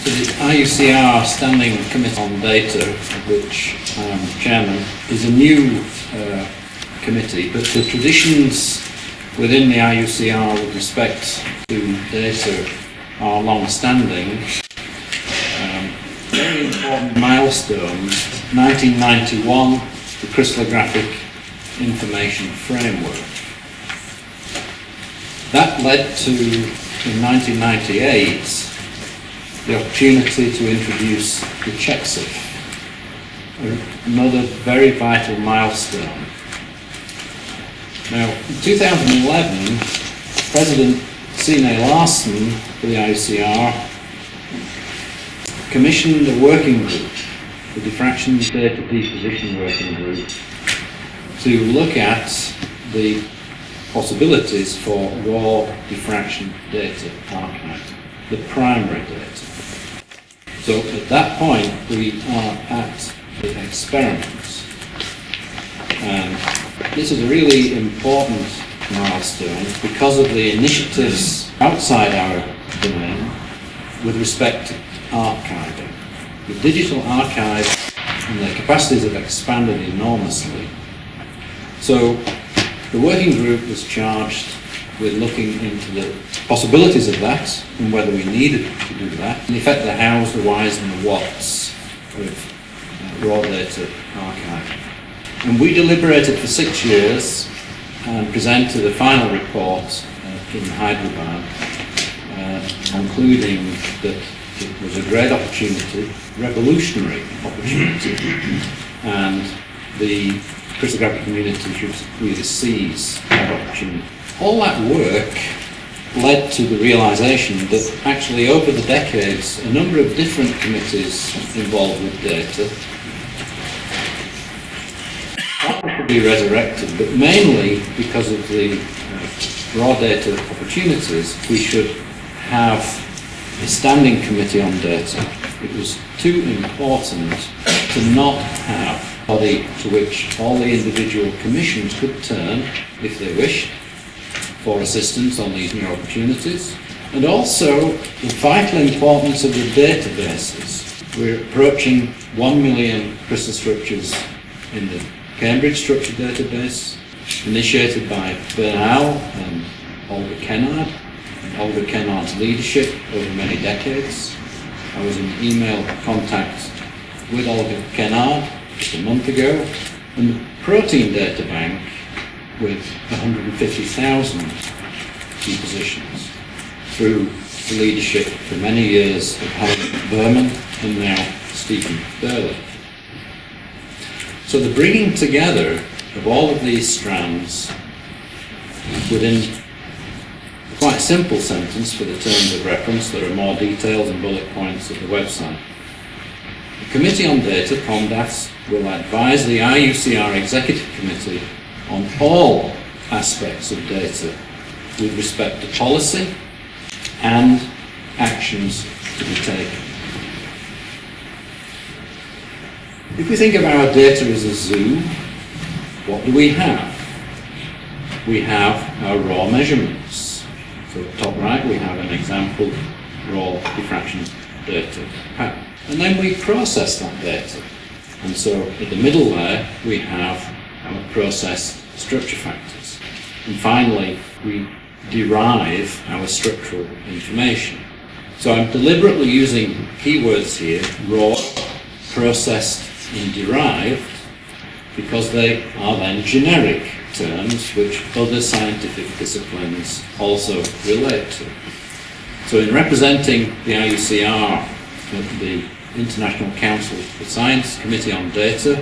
So the IUCR Standing Committee on Data, which I'm chairman, is a new uh, committee, but the traditions within the IUCR with respect to data are long-standing. Um, very important milestones, 1991, the crystallographic information framework. That led to, in 1998, the opportunity to introduce the checkCIF, another very vital milestone. Now, in 2011, President Sine Larsen for the ICR commissioned a working group, the Diffraction Data Deposition Working Group, to look at the possibilities for raw diffraction data archive, the primary data. So at that point we are at the experiments. And this is a really important milestone because of the initiatives outside our domain with respect to archiving. The digital archive and their capacities have expanded enormously. So the working group was charged with looking into the possibilities of that and whether we need to do that. In effect, the hows, the whys and the whats of uh, raw data archive. And we deliberated for six years and presented a final report uh, in Hyderabad uh, concluding that it was a great opportunity, revolutionary opportunity, and the crystallographic community should really seize that opportunity. All that work led to the realization that actually over the decades a number of different committees involved with data could be resurrected, but mainly because of the uh, raw data opportunities we should have a standing committee on data. It was too important to not have a body to which all the individual commissions could turn if they wished for assistance on these new opportunities, and also the vital importance of the databases. We're approaching 1 million crystal structures in the Cambridge Structure Database, initiated by Bernal and Olga Kennard, and Olga Kennard's leadership over many decades. I was in email contact with Olga Kennard just a month ago, and the Protein Data Bank with 150,000 depositions through the leadership for many years of Helen Berman and now Stephen Burley. So the bringing together of all of these strands within a quite simple sentence for the terms of reference, there are more details and bullet points at the website. The Committee on Data, CommDat, will advise the IUCR Executive Committee on all aspects of data with respect to policy and actions to be taken. If we think of our data as a zoo, what do we have? We have our raw measurements. So at top right we have an example raw diffraction data. And then we process that data. And so in the middle there we have our process structure factors. And finally, we derive our structural information. So I'm deliberately using keywords here, raw, processed and derived, because they are then generic terms which other scientific disciplines also relate to. So in representing the IUCR at the International Council for Science Committee on Data,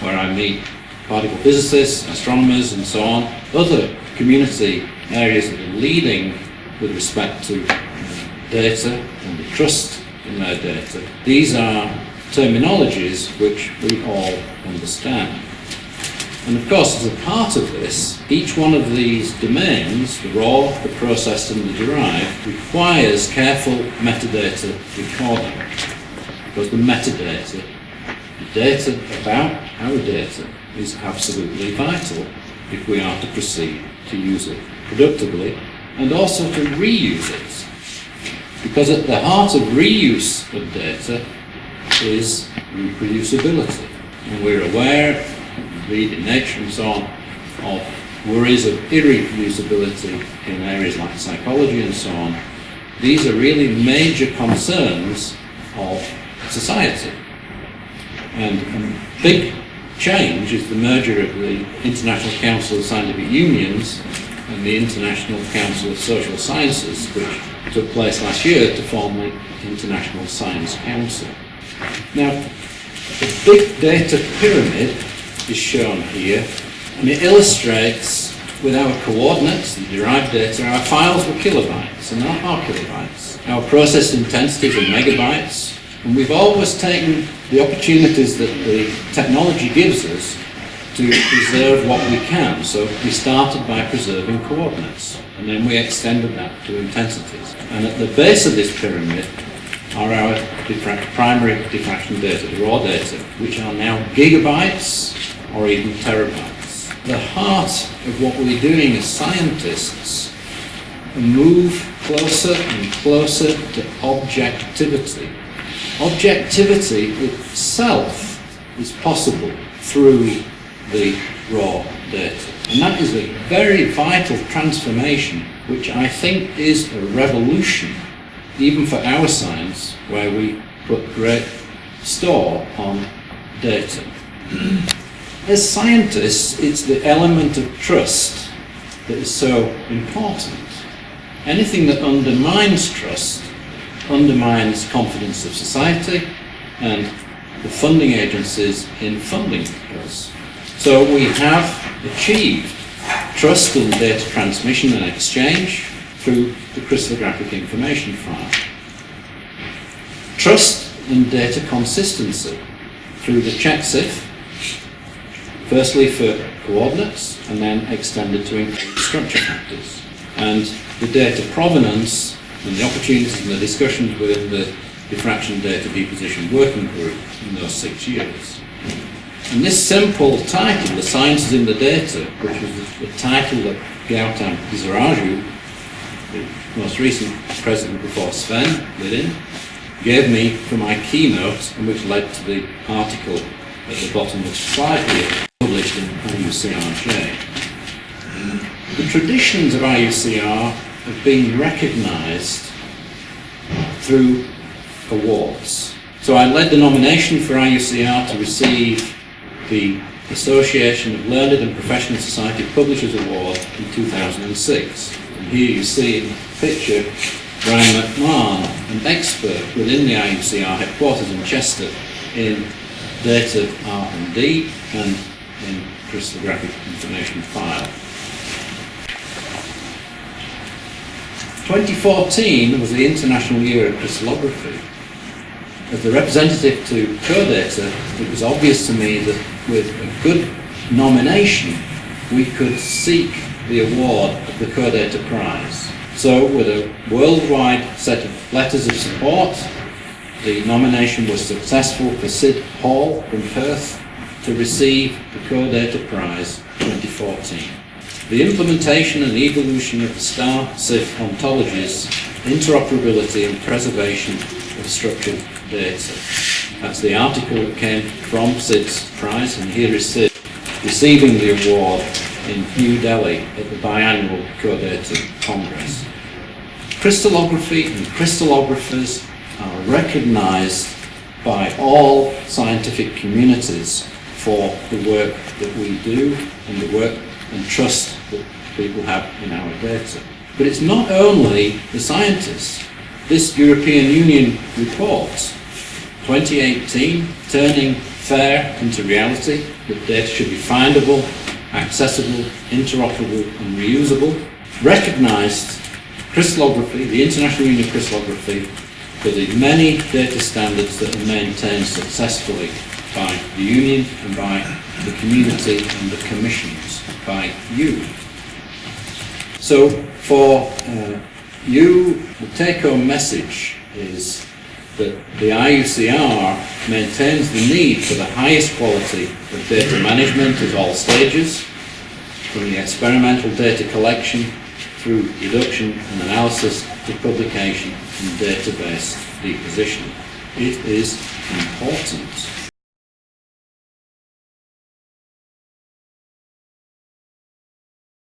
where I meet particle physicists, astronomers and so on, other community areas that are leading with respect to uh, data and the trust in their data. These are terminologies which we all understand. And of course, as a part of this, each one of these domains, the raw, the processed and the derived, requires careful metadata recording. Because the metadata, the data about our data, is absolutely vital if we are to proceed to use it productively and also to reuse it. Because at the heart of reuse of data is reproducibility. And we're aware, read Nature and so on, of worries of irreproducibility in areas like psychology and so on. These are really major concerns of society. And a big change is the merger of the International Council of Scientific Unions and the International Council of Social Sciences, which took place last year to form the International Science Council. Now, the big data pyramid is shown here, and it illustrates with our coordinates, the derived data, our files were kilobytes and not are kilobytes. Our process intensities are megabytes, and we've always taken the opportunities that the technology gives us to preserve what we can. So we started by preserving coordinates, and then we extended that to intensities. And at the base of this pyramid are our diffra primary diffraction data, the raw data, which are now gigabytes or even terabytes. The heart of what we're doing as scientists move closer and closer to objectivity. Objectivity itself is possible through the raw data. And that is a very vital transformation, which I think is a revolution, even for our science, where we put great store on data. As scientists, it's the element of trust that is so important. Anything that undermines trust undermines confidence of society and the funding agencies in funding us. So we have achieved trust in data transmission and exchange through the crystallographic information file. Trust in data consistency through the checkCIF, firstly for coordinates and then extended to include structure factors. And the data provenance and the opportunities and the discussions within the diffraction data deposition working group in those six years. And this simple title, The Science is in the Data, which was the title that Gautam Desiraju, the most recent president before Sven Lidin, gave me for my keynote, and which led to the article at the bottom of the slide here, published in IUCRJ. The traditions of IUCR have been recognised through awards. So I led the nomination for IUCR to receive the Association of Learned and Professional Society Publishers Award in 2006. And here you see in the picture Brian McMahon, an expert within the IUCR headquarters in Chester in data R&D and in crystallographic information file. 2014 was the International Year of Crystallography as the representative to CODATA, it was obvious to me that with a good nomination, we could seek the award of the CODATA Prize. So with a worldwide set of letters of support, the nomination was successful for Sid Hall from Perth to receive the CODATA Prize 2014. The implementation and evolution of the STAR-CIF ontologies, interoperability and preservation of structured data. That's the article that came from Sid's prize, and here is Sid receiving the award in New Delhi at the biannual CODATA Congress. Crystallography and crystallographers are recognized by all scientific communities for the work that we do and the work and trust that people have in our data. But it's not only the scientists. This European Union report 2018, turning fair into reality, that data should be findable, accessible, interoperable and reusable, recognised crystallography, the International Union of Crystallography, for the many data standards that are maintained successfully by the Union and by the community and the commissions by you. So for uh, you, the take-home message is that the IUCR maintains the need for the highest quality of data management at all stages, from the experimental data collection through deduction and analysis to publication and database deposition. It is important